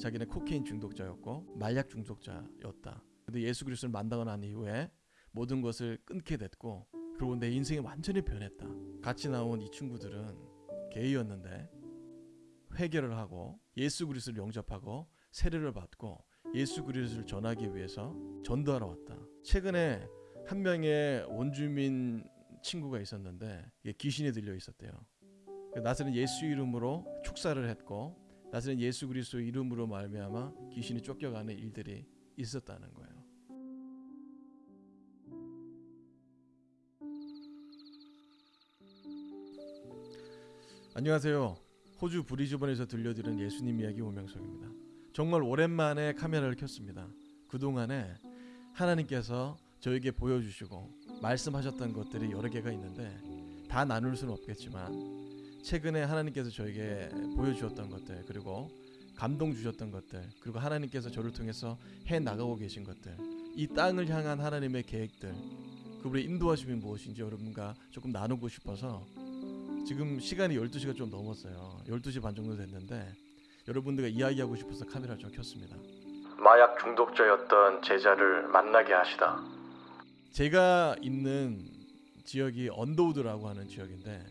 자기는 코케인 중독자였고 마약 중독자였다. 근데 예수 그리스도를 만나고 난 이후에 모든 것을 끊게 됐고 그리고 내 인생이 완전히 변했다. 같이 나온 이 친구들은 게이였는데 회개를 하고 예수 그리스도를 영접하고 세례를 받고 예수 그리스도를 전하기 위해서 전도하러 왔다. 최근에 한 명의 원주민 친구가 있었는데 귀신이 들려 있었대요. 나서는 예수 이름으로 축사를 했고 나서는 예수 그리스도 이름으로 말미암아 귀신이 쫓겨가는 일들이 있었다는 거예요. 안녕하세요. 호주 브리즈번에서 들려드리는 예수님 이야기 오명석입니다. 정말 오랜만에 카메라를 켰습니다. 그동안에 하나님께서 저에게 보여주시고 말씀하셨던 것들이 여러 개가 있는데 다 나눌 수는 없겠지만 최근에 하나님께서 저에게 보여주셨던 것들 그리고 감동 주셨던 것들 그리고 하나님께서 저를 통해서 해 나가고 계신 것들 이 땅을 향한 하나님의 계획들 그분의 인도하심이 무엇인지 여러분과 조금 나누고 싶어서 지금 시간이 12시가 좀 넘었어요 12시 반 정도 됐는데 여러분들과 이야기하고 싶어서 카메라를 좀 켰습니다 마약 중독자였던 제자를 만나게 하시다. 제가 있는 지역이 언더우드라고 하는 지역인데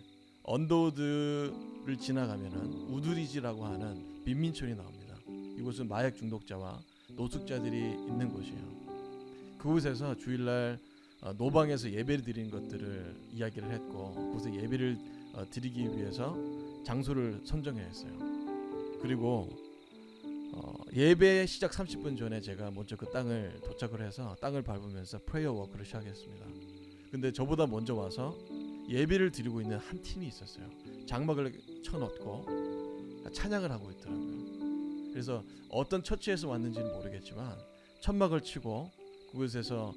언더우드를 지나가면은 우드리지라고 하는 빈민촌이 나옵니다. 이곳은 마약 중독자와 노숙자들이 있는 곳이에요. 그곳에서 주일날 어, 노방에서 예배를 드리는 것들을 이야기를 했고 그곳에 예배를 어, 드리기 위해서 장소를 선정했어요. 그리고 어, 예배 시작 30분 전에 제가 먼저 그 땅을 도착을 해서 땅을 밟으면서 prayer walk를 시작했습니다. 근데 저보다 먼저 와서 예배를 드리고 있는 한 팀이 있었어요. 장막을 쳐놓고 찬양을 하고 있더라고요. 그래서 어떤 처치에서 왔는지는 모르겠지만 천막을 치고 그곳에서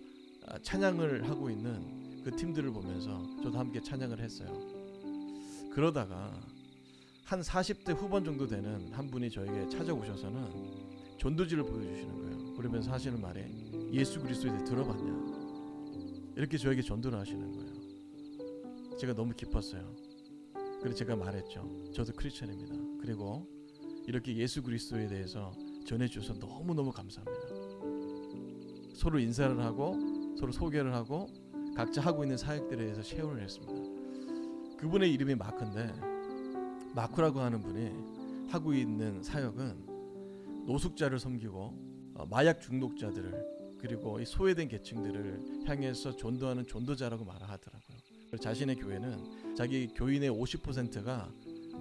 아, 찬양을 하고 있는 그 팀들을 보면서 저도 함께 찬양을 했어요. 그러다가 한 40대 후반 정도 되는 한 분이 저에게 찾아오셔서는 전도지를 보여주시는 거예요. 그러면서 하시는 말이 예수 그리스도에 대해 들어봤냐? 이렇게 저에게 전도를 하시는 거예요. 제가 너무 기뻤어요. 그래서 제가 말했죠. 저도 크리스천입니다. 그리고 이렇게 예수 그리스도에 대해서 전해주셔서 너무너무 감사합니다. 서로 인사를 하고 서로 소개를 하고 각자 하고 있는 사역들에 대해서 share를 했습니다. 그분의 이름이 마크인데 마크라고 하는 분이 하고 있는 사역은 노숙자를 섬기고 어, 마약 중독자들을 그리고 이 소외된 계층들을 향해서 전도하는 전도자라고 말하더라고요. 자신의 교회는 자기 교인의 50%가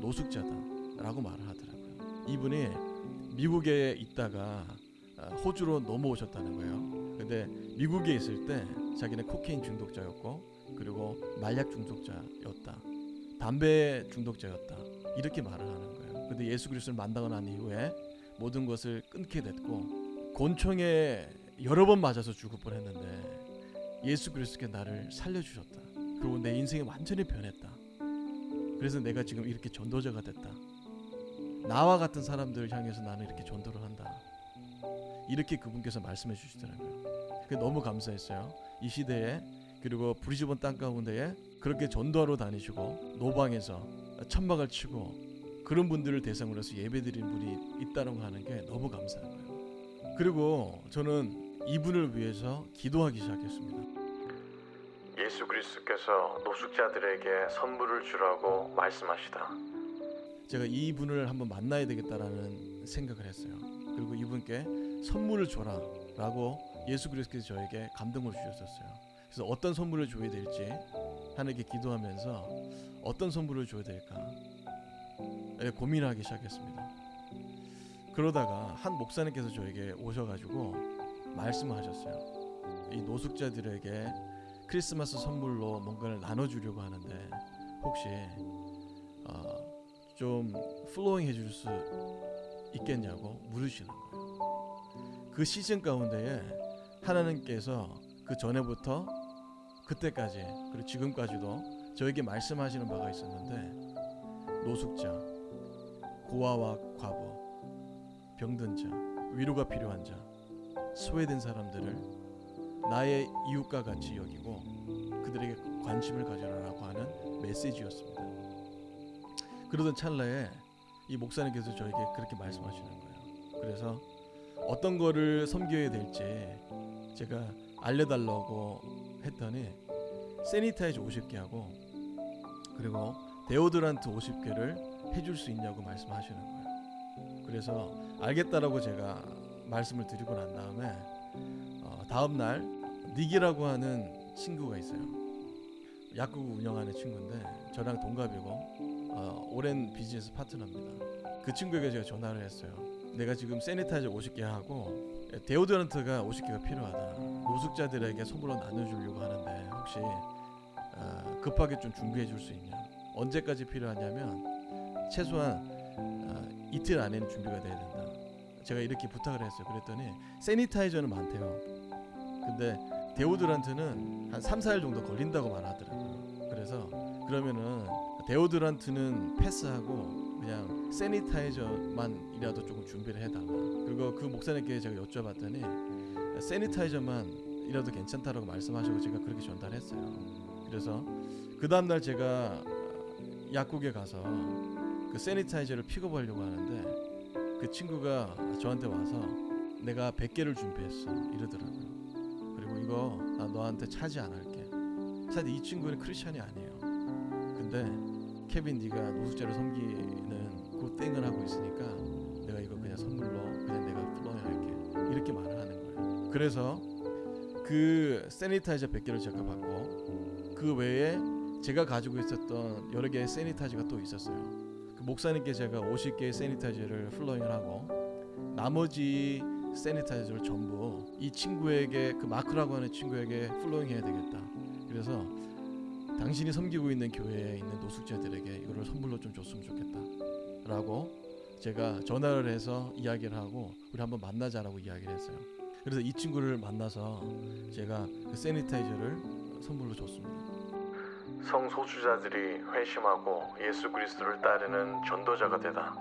노숙자다라고 말을 하더라고요. 이분이 미국에 있다가 아, 호주로 넘어오셨다는 거예요. 근데 미국에 있을 때 자기는 코케인 중독자였고 그리고 마약 중독자였다. 담배 중독자였다. 이렇게 말을 하는 거예요. 근데 예수 그리스도를 만나고 난 이후에 모든 것을 끊게 됐고 곤충에 여러 번 맞아서 죽을 뻔했는데 예수 그리스도께 나를 살려주셨다. 그리고 내 인생이 완전히 변했다. 그래서 내가 지금 이렇게 전도자가 됐다. 나와 같은 사람들을 향해서 나는 이렇게 전도를 한다. 이렇게 그분께서 말씀해 주시더라고요. 그게 너무 감사했어요. 이 시대에 그리고 브리즈번 땅 가운데에 그렇게 전도하러 다니시고 노방에서 천막을 치고 그런 분들을 대상으로 해서 예배드린 분이 있다는 거 하는 게 너무 감사한 거예요. 그리고 저는 이분을 위해서 기도하기 시작했습니다. 예수 그리스도께서 노숙자들에게 선물을 주라고 말씀하시다. 제가 이분을 한번 만나야 되겠다라는 생각을 했어요. 그리고 이분께 선물을 줘라라고 예수 그리스도께서 저에게 감동을 주셨었어요. 그래서 어떤 선물을 줘야 될지 하나님께 기도하면서 어떤 선물을 줘야 될까 예, 고민하기 시작했습니다. 그러다가 한 목사님께서 저에게 오셔가지고 말씀하셨어요. 이 노숙자들에게 크리스마스 선물로 뭔가를 나눠주려고 하는데 혹시 어, 좀 플로잉 해줄 수 있겠냐고 물으시는 거예요. 그 시즌 가운데에 하나님께서 그 전에부터 그때까지 그리고 지금까지도 저에게 말씀하시는 바가 있었는데 노숙자, 고아와 과부, 병든 자, 위로가 필요한 자, 소외된 사람들을 나의 이웃과 같이 여기고 그들에게 관심을 가져라라고 하는 메시지였습니다. 그러던 찰나에 이 목사님께서 저에게 그렇게 말씀하시는 거예요. 그래서 어떤 거를 섬겨야 될지 제가 알려달라고 했더니 세니타이저 50개 하고 그리고 데오드란트 50개를 해줄 수 있냐고 말씀하시는 거예요. 그래서 알겠다라고 제가 말씀을 드리고 난 다음에 어, 다음 날 닉이라고 하는 친구가 있어요. 약국 운영하는 친구인데 저랑 동갑이고 어, 오랜 비즈니스 파트너입니다. 그 친구에게 제가 전화를 했어요. 내가 지금 세니타이저 50개 하고 데오드란트가 50개가 필요하다. 노숙자들에게 선물로 나눠주려고 하는데 혹시 어, 급하게 좀 준비해 줄 수 있냐? 언제까지 필요하냐면 최소한 어, 이틀 안에는 준비가 돼야 된다. 제가 이렇게 부탁을 했어요. 그랬더니 세니타이저는 많대요. 근데 데오드란트는 한 3, 4일 정도 걸린다고 말하더라고요. 그래서 그러면은 데오드란트는 패스하고 그냥 세니타이저만이라도 조금 준비를 해달라. 그리고 그 목사님께 제가 여쭤봤더니 세니타이저만이라도 괜찮다라고 말씀하시고 제가 그렇게 전달했어요. 그래서 그 다음 날 제가 약국에 가서 그 세니타이저를 픽업하려고 하는데 그 친구가 저한테 와서 내가 100개를 준비했어 이러더라고요. 그리고 이거 나 너한테 차지 안 할게. 사실 이 친구는 크리스천이 아니에요. 근데 케빈 네가 노숙자를 섬기는 그 땡을 하고 있으니까 내가 이거 그냥 선물로 그냥 내가 할게. 이렇게 말을 하는 거예요. 그래서 그 sanitizer 100개를 제가 받고 그 외에 제가 가지고 있었던 여러 개의 sanitizer가 또 있었어요. 그 목사님께 제가 50개의 sanitizer를 flowing을 하고 나머지 sanitizer를 전부 이 친구에게 그 마크라고 하는 친구에게 flowing 해야 되겠다. 그래서 당신이 섬기고 있는 교회에 있는 노숙자들에게 이거를 선물로 좀 줬으면 좋겠다라고 제가 전화를 해서 이야기를 하고 우리 한번 만나자라고 이야기를 했어요. 그래서 이 친구를 만나서 제가 그 sanitizer를 선물로 줬습니다. 성소수자들이 회심하고 예수 그리스도를 따르는 전도자가 되다.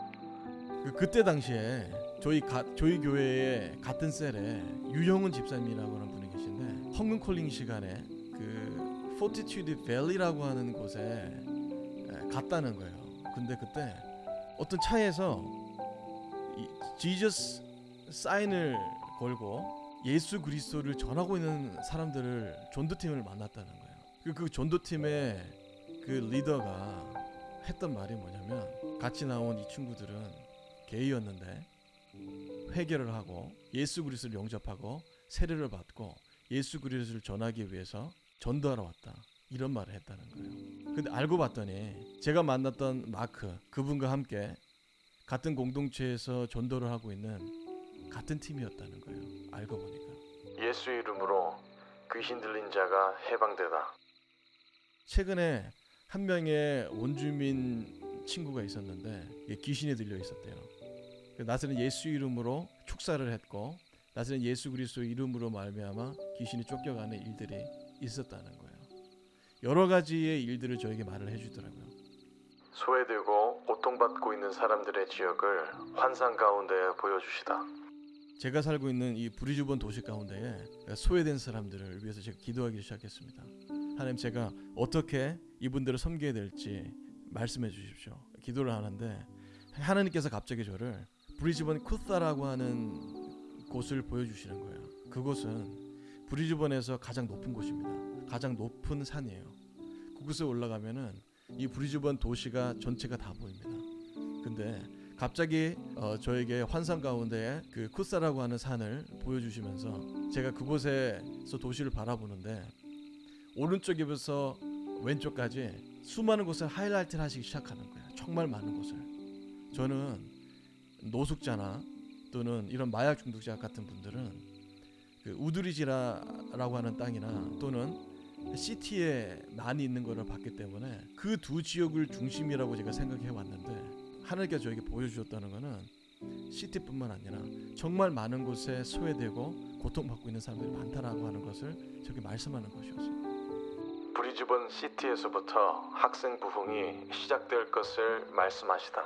그 그때 당시에 저희 가, 저희 교회에 같은 셀에 유형은 집사님이라고 하는 분이 계신데 헝근 calling 시간에 그 포티튜드 밸리라고 하는 곳에 에, 갔다는 거예요. 근데 그때 어떤 차에서 이 지저스 사인을 걸고 예수 그리스도를 전하고 있는 사람들을 전도팀을 만났다는 거예요. 그, 그 전도팀의 그 리더가 했던 말이 뭐냐면 같이 나온 이 친구들은 게이였는데 회개를 하고 예수 그리스도를 영접하고 세례를 받고 예수 그리스도를 전하기 위해서 전도하러 왔다. 이런 말을 했다는 거예요. 근데 알고 봤더니 제가 만났던 마크 그분과 함께 같은 공동체에서 전도를 하고 있는 같은 팀이었다는 거예요. 알고 보니까. 예수 이름으로 귀신 들린 자가 해방되다. 최근에 한 명의 원주민 친구가 있었는데 귀신이 들려 있었대요. 그 나서는 예수 이름으로 축사를 했고 나서는 예수 그리스도 이름으로 말미암아 귀신이 쫓겨가는 일들이 있었다는 거예요. 여러 가지의 일들을 저에게 말을 해주더라고요. 소외되고 고통받고 있는 사람들의 지역을 환상 가운데 보여주시다. 제가 살고 있는 이 브리즈번 도시 가운데에 소외된 사람들을 위해서 제가 기도하기 시작했습니다. 하나님 제가 어떻게 이분들을 섬겨야 될지 말씀해 주십시오. 기도를 하는데 하나님께서 갑자기 저를 브리즈번 쿠사라고 하는 곳을 보여주시는 거예요. 그곳은 브리즈번에서 가장 높은 곳입니다. 가장 높은 산이에요. 그곳에 올라가면은 이 브리즈번 도시가 전체가 다 보입니다. 근데 갑자기 어, 저에게 환상 가운데 그 쿠사라고 하는 산을 보여주시면서 제가 그곳에서 도시를 바라보는데 오른쪽에부터 왼쪽까지 수많은 곳을 하이라이트를 하시기 시작하는 거예요. 정말 많은 곳을. 저는 노숙자나 또는 이런 마약 중독자 같은 분들은 그 우두리지라라고 하는 땅이나 또는 시티에 많이 있는 것을 봤기 때문에 그 두 지역을 중심이라고 제가 생각해 왔는데 하나님께서 저에게 보여주셨다는 것은 시티뿐만 아니라 정말 많은 곳에 소외되고 고통받고 있는 사람들이 많다라고 하는 것을 저에게 말씀하는 것이었어요. 브리즈번 시티에서부터 학생 부흥이 시작될 것을 말씀하시다.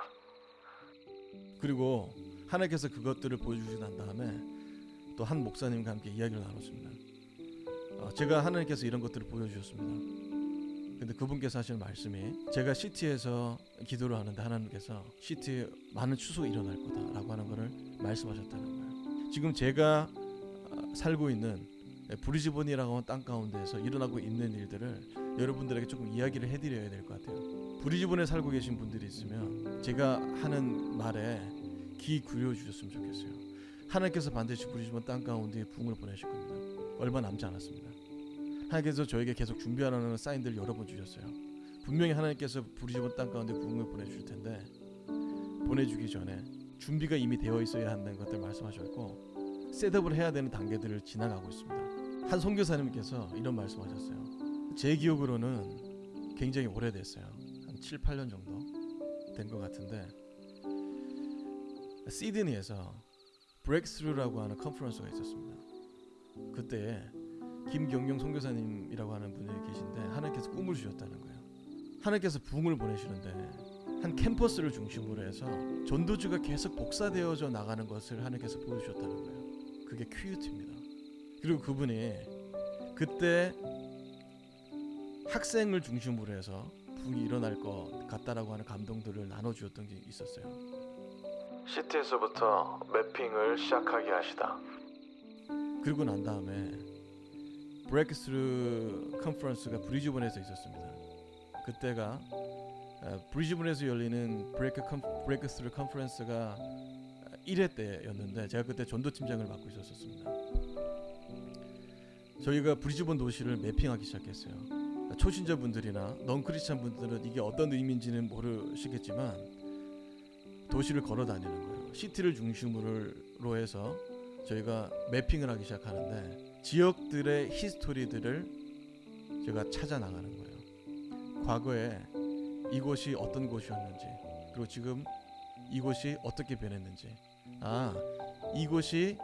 그리고 하나님께서 그것들을 보여주시고 난 다음에 또 한 목사님과 함께 이야기를 나눴습니다. 어, 제가 하나님께서 이런 것들을 보여주셨습니다. 근데 그분께서 하시는 말씀이 제가 시티에서 기도를 하는데 하나님께서 시티에 많은 추수가 일어날 거다라고 하는 것을 말씀하셨다는 거예요. 지금 제가 아, 살고 있는 브리즈번이라고 하는 땅 가운데에서 일어나고 있는 일들을 여러분들에게 조금 이야기를 해드려야 될 것 같아요. 브리즈번에 살고 계신 분들이 있으면 제가 하는 말에 귀 기울여 주셨으면 좋겠어요. 하나님께서 반드시 브리즈번 땅 가운데 부흥을 보내실 겁니다. 얼마 남지 않았습니다. 하나님께서 저에게 계속 준비하라는 사인들을 여러 번 주셨어요. 분명히 하나님께서 브리즈번 땅 가운데 부흥을 보내주실 텐데 보내주기 전에 준비가 이미 되어 있어야 한다는 것들 말씀하셨고 셋업을 해야 되는 단계들을 지나가고 있습니다. 한 선교사님께서 이런 말씀하셨어요. 제 기억으로는 굉장히 오래됐어요. 한 7, 8년 정도 된 것 같은데 시드니에서 브렉스루라고 하는 컨퍼런스가 있었습니다. 그때 김경용 선교사님이라고 하는 분이 계신데 하나님께서 꿈을 주셨다는 거예요. 하나님께서 부흥을 보내시는데 한 캠퍼스를 중심으로 해서 전도주가 계속 복사되어져 나가는 것을 하나님께서 보여주셨다는 거예요. 그게 큐유티입니다. 그리고 그분이 그때 학생을 중심으로 해서 부흥이 일어날 것 같다라고 하는 감동들을 나눠주었던 게 있었어요. city에서부터 mapping을 시작하게 하시다. 그리고 난 다음에 Breakthrough Conference가 브리즈번에서 있었습니다. 그때가 어, 브리즈번에서 열리는 Break Con Breakthrough Conference가 1회 때였는데 제가 그때 전도 팀장을 맡고 있었습니다. 저희가 브리즈번 도시를 매핑하기 시작했어요. 초신자 분들이나 넌 크리스찬 분들은 이게 어떤 의미인지는 모르시겠지만 도시를 걸어 다니는 거예요. 시티를 중심으로 해서 저희가 매핑을 하기 시작하는데 지역들의 히스토리들을 제가 찾아 나가는 거예요. 과거에 이곳이 어떤 곳이었는지 그리고 지금 이곳이 어떻게 변했는지 아 이곳이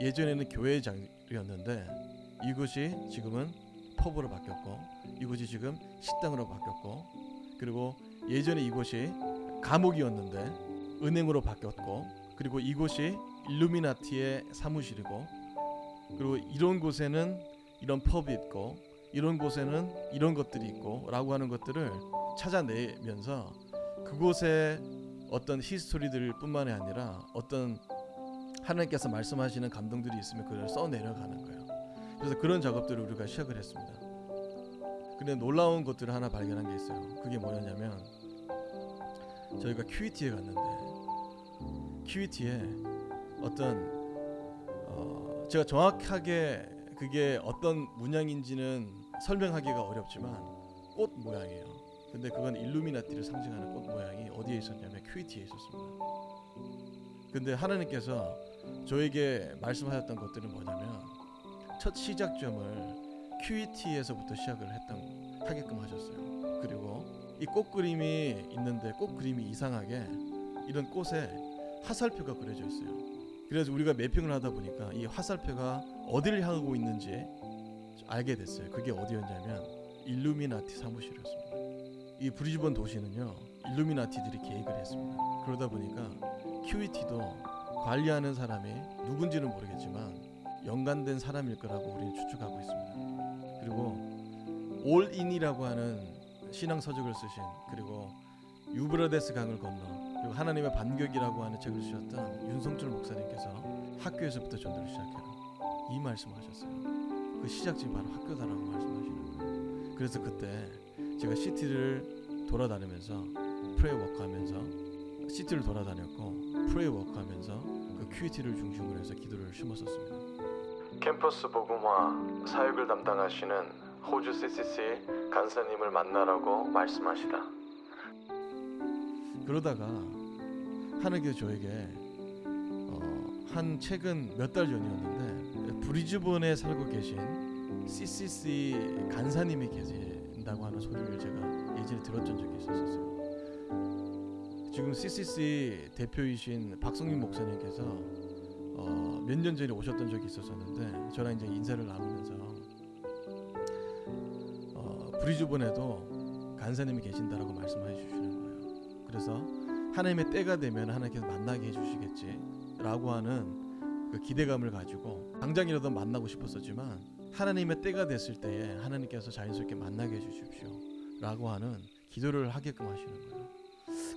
예전에는 교회 장이었는데 이곳이 지금은 펍으로 바뀌었고 이곳이 지금 식당으로 바뀌었고 그리고 예전에 이곳이 감옥이었는데 은행으로 바뀌었고 그리고 이곳이 일루미나티의 사무실이고 그리고 이런 곳에는 이런 펍이 있고 이런 곳에는 이런 것들이 있고 라고 하는 것들을 찾아내면서 그곳에 어떤 히스토리들 뿐만이 아니라 어떤 하나님께서 말씀하시는 감동들이 있으면 그걸 써 내려가는 거예요. 그래서 그런 작업들을 우리가 시작을 했습니다. 근데 놀라운 것들을 하나 발견한 게 있어요. 그게 뭐였냐면 저희가 QET에 갔는데 QET에 어떤 어 제가 정확하게 그게 어떤 문양인지는 설명하기가 어렵지만 꽃 모양이에요. 근데 그건 일루미나티를 상징하는 꽃 모양이 어디에 있었냐면 QET에 있었습니다. 근데 하나님께서 저에게 말씀하셨던 것들은 뭐냐면 첫 시작점을 QET에서부터 시작을 했던 하게끔 하셨어요. 그리고 이 꽃 그림이 있는데 꽃 그림이 이상하게 이런 꽃에 화살표가 그려져 있어요. 그래서 우리가 매핑을 하다 보니까 이 화살표가 어디를 향하고 있는지 알게 됐어요. 그게 어디였냐면 일루미나티 사무실이었습니다. 이 브리즈번 도시는요 일루미나티들이 계획을 했습니다. 그러다 보니까 QET도 관리하는 사람이 누군지는 모르겠지만 연관된 사람일 거라고 우리는 추측하고 있습니다. 그리고 올인이라고 하는 신앙 서적을 쓰신 그리고 유브라데스 강을 건너 그리고 하나님의 반격이라고 하는 책을 쓰셨던 윤성철 목사님께서 학교에서부터 전도를 시작해라 이 말씀을 하셨어요. 그 시작점이 바로 학교다라고 말씀하시는 거예요. 그래서 그때 제가 시티를 돌아다니면서 프레이 워크하면서 시티를 돌아다녔고 프레이 워크하면서 그 QET를 중심으로 해서 기도를 심었었습니다. 캠퍼스 복음화 사역을 담당하시는 호주 CCC 간사님을 만나라고 말씀하시다. 그러다가 하나님께서 저에게 어, 한 최근 몇 달 전이었는데 브리즈번에 살고 계신 CCC 간사님이 계신다고 하는 소리를 제가 예전에 들었던 적이 있었어요. 지금 CCC 대표이신 박성민 목사님께서 어, 몇 년 전에 오셨던 적이 있었었는데 저랑 이제 인사를 나누면서 어, 브리즈번에도 간사님이 계신다라고 말씀해 주시는 거예요. 그래서 하나님의 때가 되면 하나님께서 만나게 해주시겠지라고 하는 그 기대감을 가지고 당장이라도 만나고 싶었었지만 하나님의 때가 됐을 때에 하나님께서 자연스럽게 만나게 해주십시오. 라고 하는 기도를 하게끔 하시는 거예요.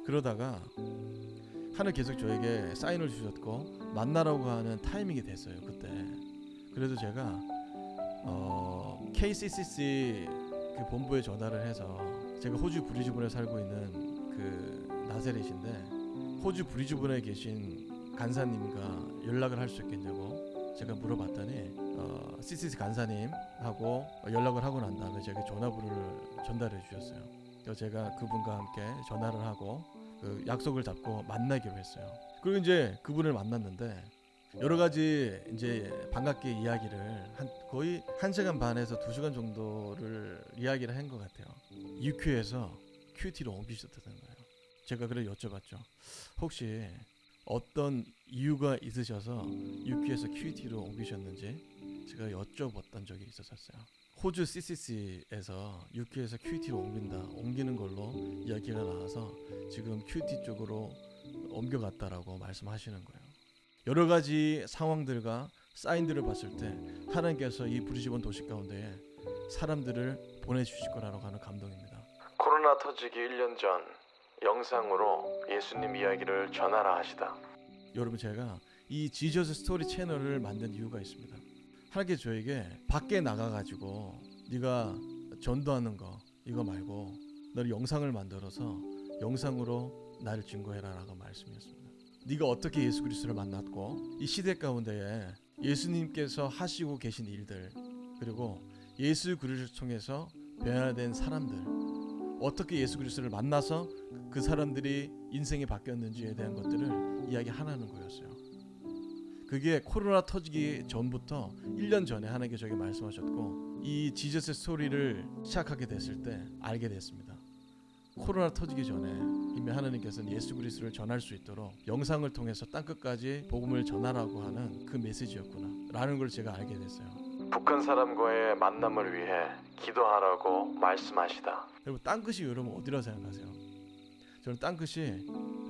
그러다가 하늘 계속 저에게 사인을 주셨고 만나라고 하는 타이밍이 됐어요. 그때. 그래도 제가 어, KCCC 그 본부에 전화를 해서 제가 호주 브리즈번에 살고 있는 그 나세렛인데 호주 브리즈번에 계신 간사님과 연락을 할 수 있겠냐고 제가 물어봤더니 어, CCC 간사님하고 연락을 하고 난 다음에 제가 전화번호를 전달해 주셨어요. 제가 그분과 함께 전화를 하고 그 약속을 잡고 만나기로 했어요. 그리고 이제 그분을 만났는데 여러 가지 이제 반갑게 이야기를 한 거의 한 시간 반에서 두 시간 정도를 이야기를 한 것 같아요. UQ에서 QT로 옮기셨다는 거예요. 제가 그래 여쭤봤죠. 혹시 어떤 이유가 있으셔서 UQ에서 QT로 옮기셨는지 제가 여쭤봤던 적이 있었어요. 호주 CCC에서 UQ에서 QT로 옮긴다, 옮기는 걸로 이야기가 나와서 지금 QT 쪽으로 옮겨갔다라고 말씀하시는 거예요. 여러 가지 상황들과 사인들을 봤을 때 하나님께서 이 브리즈번 도시 가운데에 사람들을 보내주실 거라고 하는 감동입니다. 코로나 터지기 1년 전 영상으로 예수님 이야기를 전하라 하시다. 여러분 제가 이 지저스 스토리 채널을 만든 이유가 있습니다. 하나님께 저에게 밖에 나가가지고 네가 전도하는 거 이거 말고 너를 영상을 만들어서 영상으로 나를 증거해라라고 말씀이었습니다. 네가 어떻게 예수 그리스도를 만났고 이 시대 가운데에 예수님께서 하시고 계신 일들 그리고 예수 그리스도를 통해서 변화된 사람들 어떻게 예수 그리스도를 만나서 그 사람들이 인생이 바뀌었는지에 대한 것들을 이야기하라는 거였어요. 그게 코로나 터지기 전부터 1년 전에 하나님께 저에게 말씀하셨고 이 지저스 스토리를 시작하게 됐을 때 알게 됐습니다. 코로나 터지기 전에 이미 하나님께서는 예수 그리스도를 전할 수 있도록 영상을 통해서 땅 끝까지 복음을 전하라고 하는 그 메시지였구나 라는 걸 제가 알게 됐어요. 북한 사람과의 만남을 위해 기도하라고 말씀하시다. 여러분 땅 끝이 여러분 어디라고 생각하세요? 저는 땅 끝이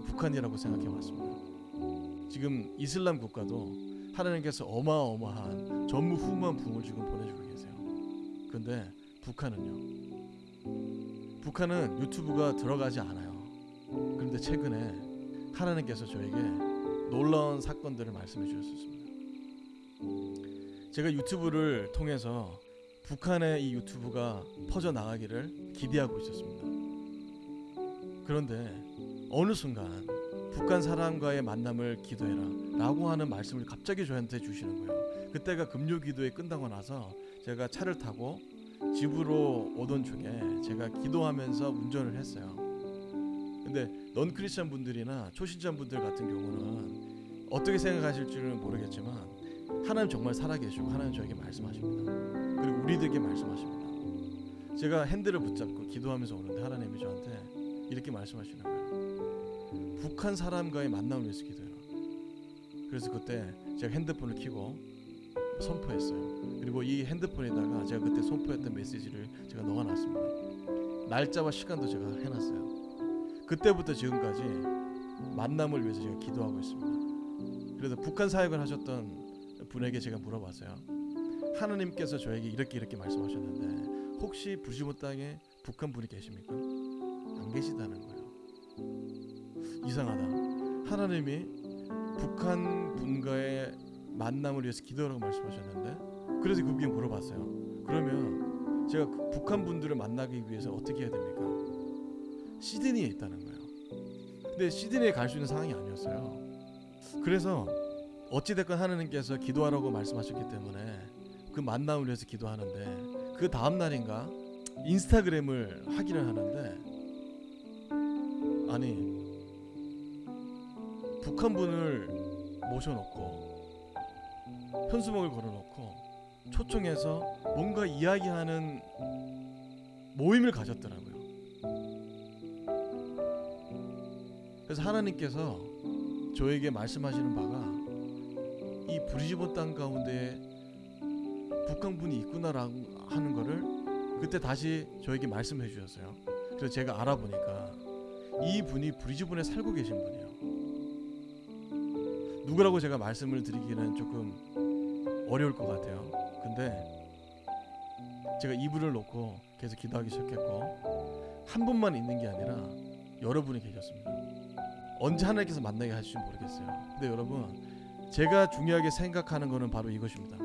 북한이라고 생각해 왔습니다. 지금 이슬람 국가도 하나님께서 어마어마한 전무후무한 붕을 지금 보내주고 계세요. 근데 북한은요. 북한은 유튜브가 들어가지 않아요. 그런데 최근에 하나님께서 저에게 놀라운 사건들을 말씀해 주셨습니다. 제가 유튜브를 통해서 북한의 이 유튜브가 퍼져 나가기를 기대하고 있었습니다. 그런데 어느 순간 북한 사람과의 만남을 기도해라 라고 하는 말씀을 갑자기 저한테 주시는 거예요. 그때가 금요 기도에 끝나고 나서 제가 차를 타고 집으로 오던 중에 제가 기도하면서 운전을 했어요. 근데 넌 크리스천 분들이나 초신자 분들 같은 경우는 어떻게 생각하실지는 모르겠지만 하나님 정말 살아계시고 하나님 저에게 말씀하십니다. 그리고 우리들에게 말씀하십니다. 제가 핸들을 붙잡고 기도하면서 오는데 하나님이 저한테 이렇게 말씀하시는 거예요. 북한 사람과의 만남을 위해서 기도해라. 그래서 그때 제가 핸드폰을 켜고 선포했어요. 그리고 이 핸드폰에다가 제가 그때 선포했던 메시지를 제가 넣어놨습니다. 날짜와 시간도 제가 해놨어요. 그때부터 지금까지 만남을 위해서 제가 기도하고 있습니다. 그래서 북한 사역을 하셨던 분에게 제가 물어봤어요. 하나님께서 저에게 이렇게 이렇게 말씀하셨는데 혹시 부시모 땅에 북한 분이 계십니까? 안 계시다는 거예요. 이상하다. 하나님이 북한 분과의 만남을 위해서 기도하라고 말씀하셨는데 그래서 그분께 물어봤어요. 그러면 제가 그 북한 분들을 만나기 위해서 어떻게 해야 됩니까? 시드니에 있다는 거예요. 근데 시드니에 갈 수 있는 상황이 아니었어요. 그래서 어찌 됐건 하나님께서 기도하라고 말씀하셨기 때문에 그 만남을 위해서 기도하는데 그 다음 날인가 인스타그램을 확인을 하는데 아니 북한 분을 모셔놓고 현수막을 걸어놓고 초청해서 뭔가 이야기하는 모임을 가졌더라고요. 그래서 하나님께서 저에게 말씀하시는 바가 이 브리즈번 땅 가운데 북한 분이 있구나라고 하는 거를 그때 다시 저에게 말씀해 주셨어요. 그래서 제가 알아보니까 이 분이 브리즈번에 살고 계신 분이에요. 누구라고 제가 말씀을 드리기는 조금 어려울 것 같아요. 근데 제가 이불을 놓고 계속 기도하기 시작했고 한 분만 있는 게 아니라 여러분이 계셨습니다. 언제 하나님께서 만나게 하실지 모르겠어요. 근데 여러분 제가 중요하게 생각하는 거는 바로 이것입니다.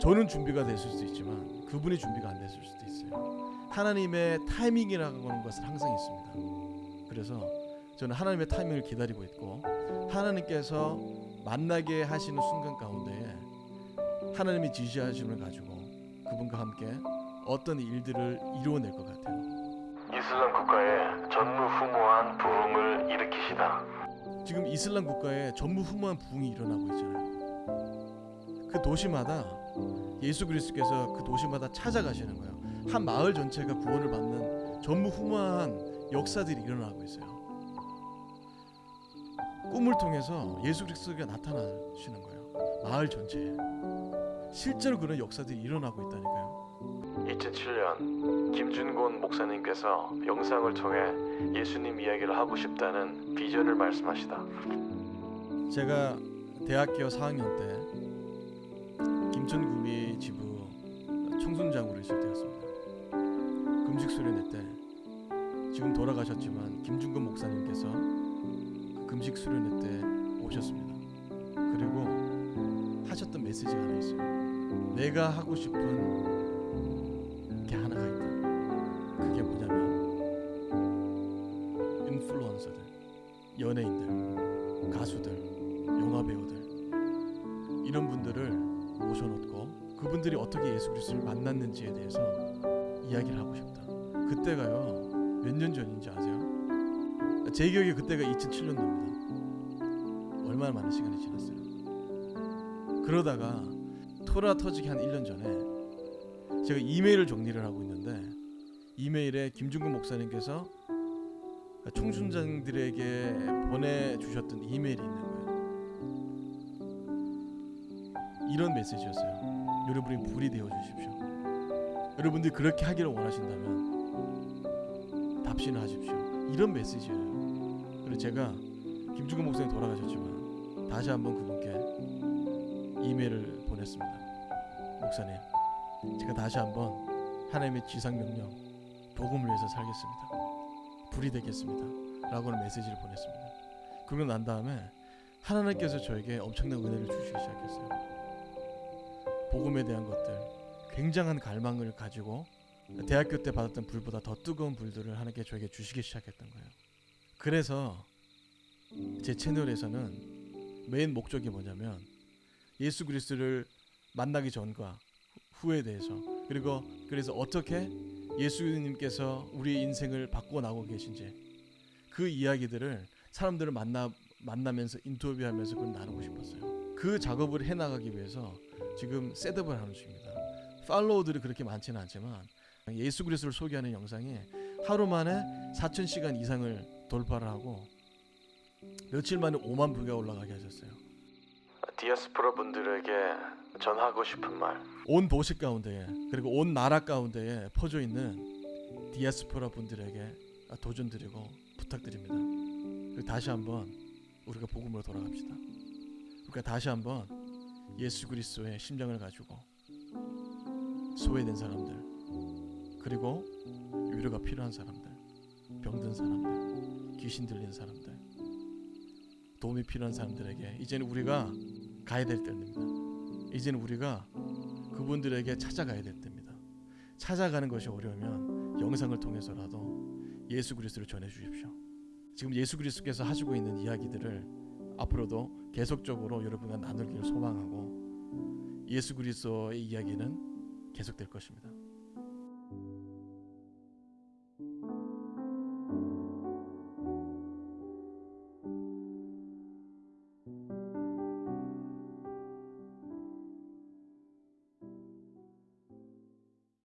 저는 준비가 됐을 수도 있지만 그분이 준비가 안 됐을 수도 있어요. 하나님의 타이밍이라고 하는 것은 항상 있습니다. 그래서 저는 하나님의 타이밍을 기다리고 있고 하나님께서 만나게 하시는 순간 가운데에 하나님이 지시하심을 가지고 그분과 함께 어떤 일들을 이루어낼 것 같아요. 이슬람 국가에 전무후무한 부흥을 일으키시다. 지금 이슬람 국가에 전무후무한 부흥이 일어나고 있잖아요. 그 도시마다 예수 그리스도께서 그 도시마다 찾아가시는 거예요. 한 마을 전체가 구원을 받는 전무후무한 역사들이 일어나고 있어요. 꿈을 통해서 예수 그리스도가 나타나시는 거예요. 마을 전체에 실제로 그런 역사들이 일어나고 있다니까요. 2007년 김준곤 목사님께서 영상을 통해 예수님 이야기를 하고 싶다는 비전을 말씀하시다. 제가 대학교 4학년 때 김천구미 지부 청순장으로 있을 때였습니다. 금식 수련회 때 지금 돌아가셨지만 김준근 목사님께서 그 금식 수련회 때 오셨습니다. 그리고 하셨던 메시지가 하나 있어요. 내가 하고 싶은 게 하나가 있다. 그게 뭐냐면 인플루언서들, 연예인들, 가수들, 영화 배우들 이런 분들을 모셔놓고 그분들이 어떻게 예수 그리스도를 만났는지에 대해서 이야기를 하고 싶다. 그때가요 몇 년 전인지 아세요? 제 기억에 그때가 2007년도입니다. 얼마나 많은 시간이 지났어요. 그러다가 토라 터지기 한 1년 전에 제가 이메일을 정리를 하고 있는데 이메일에 김중근 목사님께서 총순장들에게 보내주셨던 이메일이 있는 거예요. 이런 메시지였어요. 여러분이 불이 되어 주십시오. 여러분들이 그렇게 하기를 원하신다면 답신을 하십시오. 이런 메시지예요. 그리고 제가 김중근 목사님 돌아가셨지만 다시 한번 그분께 이메일을 보냈습니다. 목사님, 제가 다시 한번 하나님의 지상 명령 복음을 위해서 살겠습니다. 불이 되겠습니다. 라고는 메시지를 보냈습니다. 그러고 난 다음에 하나님께서 저에게 엄청난 은혜를 주시기 시작했어요. 복음에 대한 것들, 굉장한 갈망을 가지고 대학교 때 받았던 불보다 더 뜨거운 불들을 하나님께 저에게 주시기 시작했던 거예요. 그래서 제 채널에서는 메인 목적이 뭐냐면 예수 그리스도를 만나기 전과 후에 대해서 그리고 그래서 어떻게 예수님께서 우리의 인생을 바꿔 나가고 계신지 그 이야기들을 사람들을 만나 만나면서 인터뷰하면서 그걸 나누고 싶었어요. 그 작업을 해 나가기 위해서 지금 셋업을 하는 중입니다. 팔로워들이 그렇게 많지는 않지만 예수 그리스도를 소개하는 영상이 하루 만에 4천 시간 이상을 돌파를 하고 며칠 만에 5만 뷰가 올라가게 하셨어요. 디아스포라 분들에게 전하고 싶은 말. 온 도시 가운데에 그리고 온 나라 가운데에 퍼져 있는 디아스포라 분들에게 도전 드리고 부탁드립니다. 그리고 다시 한번 우리가 복음으로 돌아갑시다. 그러니까 다시 한번 예수 그리스도의 심장을 가지고 소외된 사람들 그리고 위로가 필요한 사람들 병든 사람들 귀신 들린 사람들 도움이 필요한 사람들에게 이제는 우리가 가야 될 때입니다. 이제는 우리가 그분들에게 찾아가야 될 때입니다. 찾아가는 것이 어려우면 영상을 통해서라도 예수 그리스도를 전해 주십시오. 지금 예수 그리스도께서 하시고 있는 이야기들을 앞으로도 계속적으로 여러분과 나누기를 소망하고 예수 그리스도의 이야기는 계속될 것입니다.